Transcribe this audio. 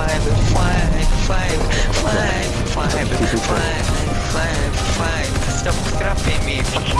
five, five, five, five, five, five, five, five. Stop scrapping me.